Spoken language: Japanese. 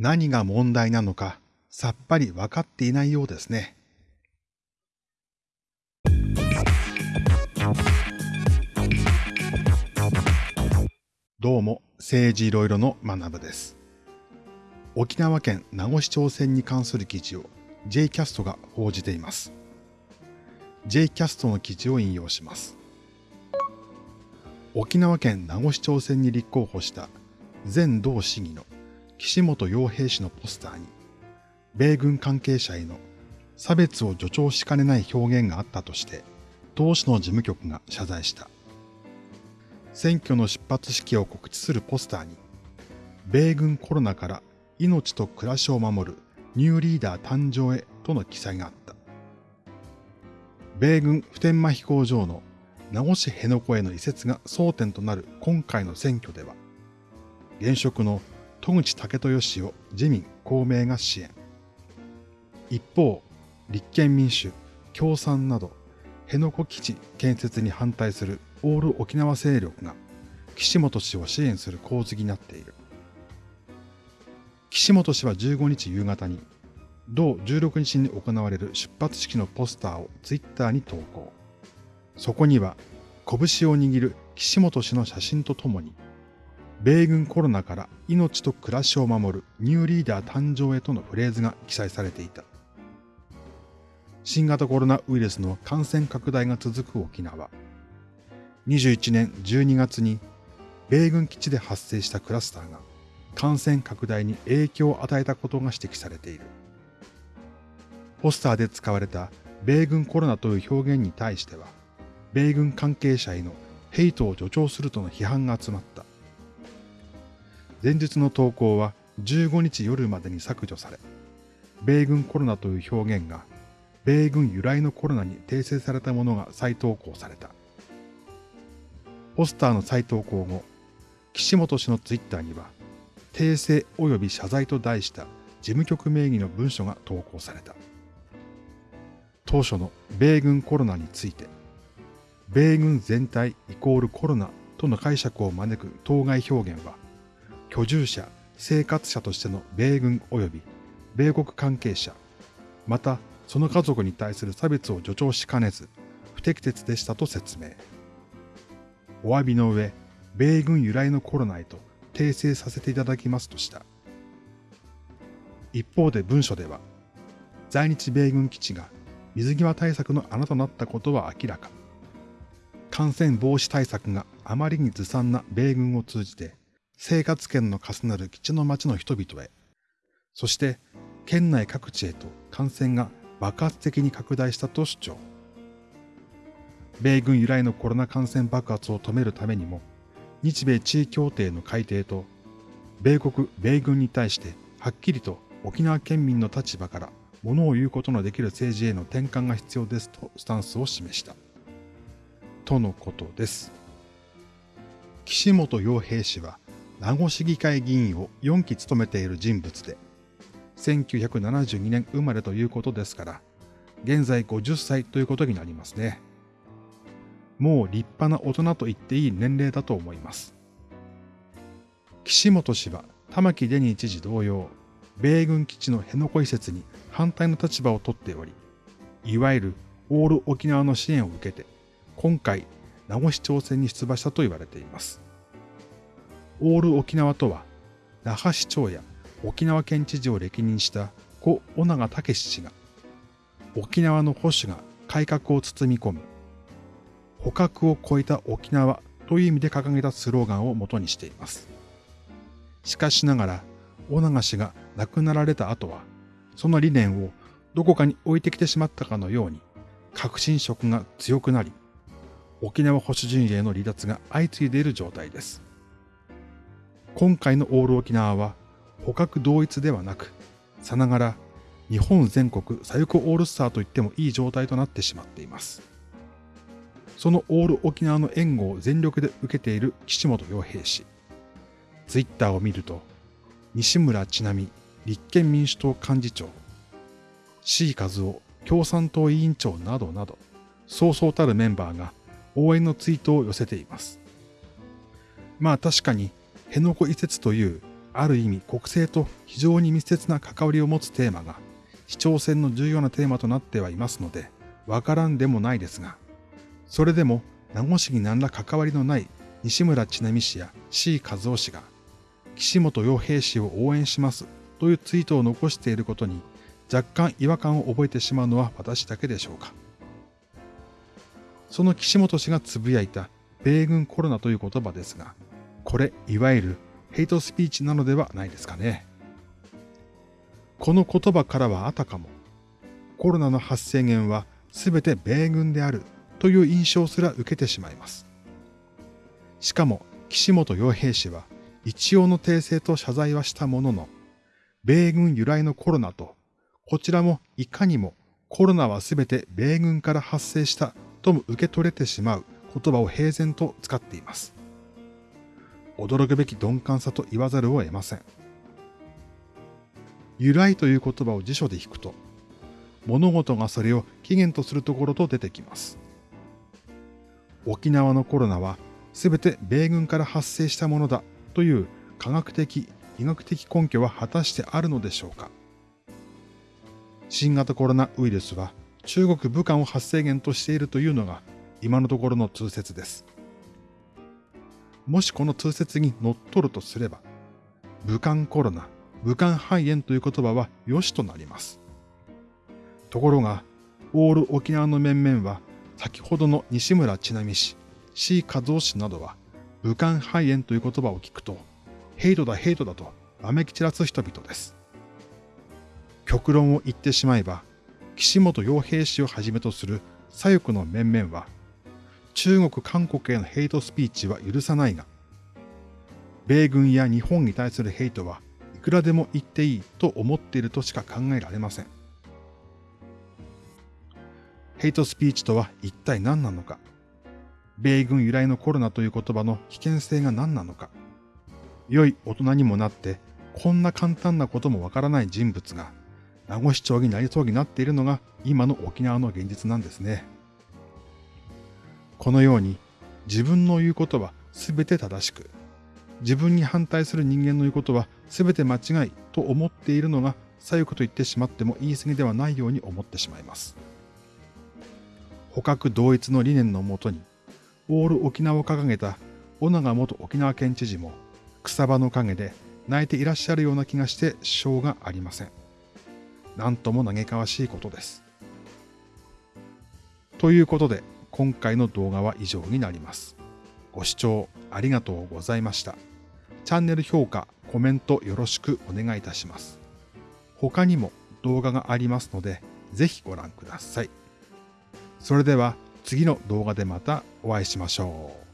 何が問題なのかさっぱり分かっていないようですね。どうも、政治いろいろの学部です。沖縄県名護市長選に関する記事を J キャストが報じています。J キャストの記事を引用します。沖縄県名護市長選に立候補した前同市議の岸本洋平氏のポスターに、米軍関係者への差別を助長しかねない表現があったとして、同市の事務局が謝罪した。選挙の出発式を告知するポスターに、米軍コロナから命と暮らしを守るニューリーダー誕生へとの記載があった。米軍普天間飛行場の名護市辺野古への移設が争点となる今回の選挙では、現職の戸口武豊氏を自民、公明が支援。一方、立憲民主、共産など、辺野古基地建設に反対するオール沖縄勢力が岸本氏を支援する構図になっている。岸本氏は15日夕方に、同16日に行われる出発式のポスターをツイッターに投稿。そこには、拳を握る岸本氏の写真とともに、米軍コロナから命と暮らしを守るニューリーダー誕生へとのフレーズが記載されていた。新型コロナウイルスの感染拡大が続く沖縄。21年12月に米軍基地で発生したクラスターが感染拡大に影響を与えたことが指摘されている。ポスターで使われた米軍コロナという表現に対しては、米軍関係者へのヘイトを助長するとの批判が集まった。前日の投稿は15日夜までに削除され、米軍コロナという表現が米軍由来のコロナに訂正されたものが再投稿された。ポスターの再投稿後、岸本氏のツイッターには、訂正及び謝罪と題した事務局名義の文書が投稿された。当初の米軍コロナについて、米軍全体イコールコロナとの解釈を招く当該表現は、居住者、生活者としての米軍及び米国関係者、またその家族に対する差別を助長しかねず、不適切でしたと説明。お詫びの上、米軍由来のコロナへと訂正させていただきますとした。一方で文書では、在日米軍基地が水際対策の穴となったことは明らか。感染防止対策があまりにずさんな米軍を通じて、生活圏の重なる基地の町の人々へ、そして県内各地へと感染が爆発的に拡大したと主張。米軍由来のコロナ感染爆発を止めるためにも、日米地位協定の改定と、米国、米軍に対してはっきりと沖縄県民の立場から物を言うことのできる政治への転換が必要ですとスタンスを示した。とのことです。岸本洋平氏は名護市議会議員を4期務めている人物で、1972年生まれということですから、現在50歳ということになりますね。もう立派な大人と言っていい年齢だと思います。岸本氏は玉城デニー知事同様、米軍基地の辺野古移設に反対の立場をとっており、いわゆるオール沖縄の支援を受けて、今回、名護市長選に出馬したと言われています。オール沖縄とは、那覇市長や沖縄県知事を歴任した故尾長武氏が、沖縄の保守が改革を包み込む、捕獲を超えた沖縄という意味で掲げたスローガンを元にしています。しかしながら、尾長氏が亡くなられた後は、その理念をどこかに置いてきてしまったかのように、革新色が強くなり、沖縄保守陣営の離脱が相次いでいる状態です。今回のオール沖縄は捕獲同一ではなく、さながら日本全国左翼オールスターと言ってもいい状態となってしまっています。そのオール沖縄の援護を全力で受けている岸本洋平氏。ツイッターを見ると、西村智奈美立憲民主党幹事長、C 和夫共産党委員長などなど、そうそうたるメンバーが応援のツイートを寄せています。まあ確かに辺野古移設というある意味国政と非常に密接な関わりを持つテーマが市長選の重要なテーマとなってはいますので、わからんでもないですが、それでも名護市に何ら関わりのない西村智奈美氏や C 和夫氏が、岸本洋平氏を応援しますというツイートを残していることに若干違和感を覚えてしまうのは私だけでしょうか。その岸本氏がつぶやいた米軍コロナという言葉ですが、これいわゆるヘイトスピーチなのではないですかね。この言葉からはあたかも、コロナの発生源は全て米軍であるという印象すら受けてしまいます。しかも、岸本洋平氏は一応の訂正と謝罪はしたものの、米軍由来のコロナと、こちらもいかにもコロナは全て米軍から発生したとも受け取れてしまう言葉を平然と使っています。驚くべき鈍感さと言わざるを得ません。由来という言葉を辞書で引くと、物事がそれを起源とするところと出てきます。沖縄のコロナは全て米軍から発生したものだという科学的、医学的根拠は果たしてあるのでしょうか新型コロナウイルスは中国武漢を発生源としているというのが今のところの通説です。もしこの通説に乗っ取るとすれば、武漢コロナ、武漢肺炎という言葉は良しとなります。ところが、オール沖縄の面々は、先ほどの西村智奈美氏、C 和夫氏などは、武漢肺炎という言葉を聞くと、ヘイトだヘイトだと、わめき散らす人々です。極論を言ってしまえば、岸本洋平氏をはじめとする左翼の面々は、中国、韓国へのヘイトスピーチは許さないが、米軍や日本に対するヘイトはいくらでも言っていいと思っているとしか考えられません。ヘイトスピーチとは一体何なのか、米軍由来のコロナという言葉の危険性が何なのか、良い大人にもなってこんな簡単なこともわからない人物が名護市長になりそうになっているのが今の沖縄の現実なんですね。このように自分の言うことは全て正しく、自分に反対する人間の言うことは全て間違いと思っているのが左翼と言ってしまっても言い過ぎではないように思ってしまいます。捕獲同一の理念のもとに、オール沖縄を掲げた小長元沖縄県知事も草場の陰で泣いていらっしゃるような気がしてしょうがありません。なんとも嘆かわしいことです。ということで、今回の動画は以上になります。ご視聴ありがとうございました。チャンネル評価、コメントよろしくお願いいたします。他にも動画がありますので、ぜひご覧ください。それでは次の動画でまたお会いしましょう。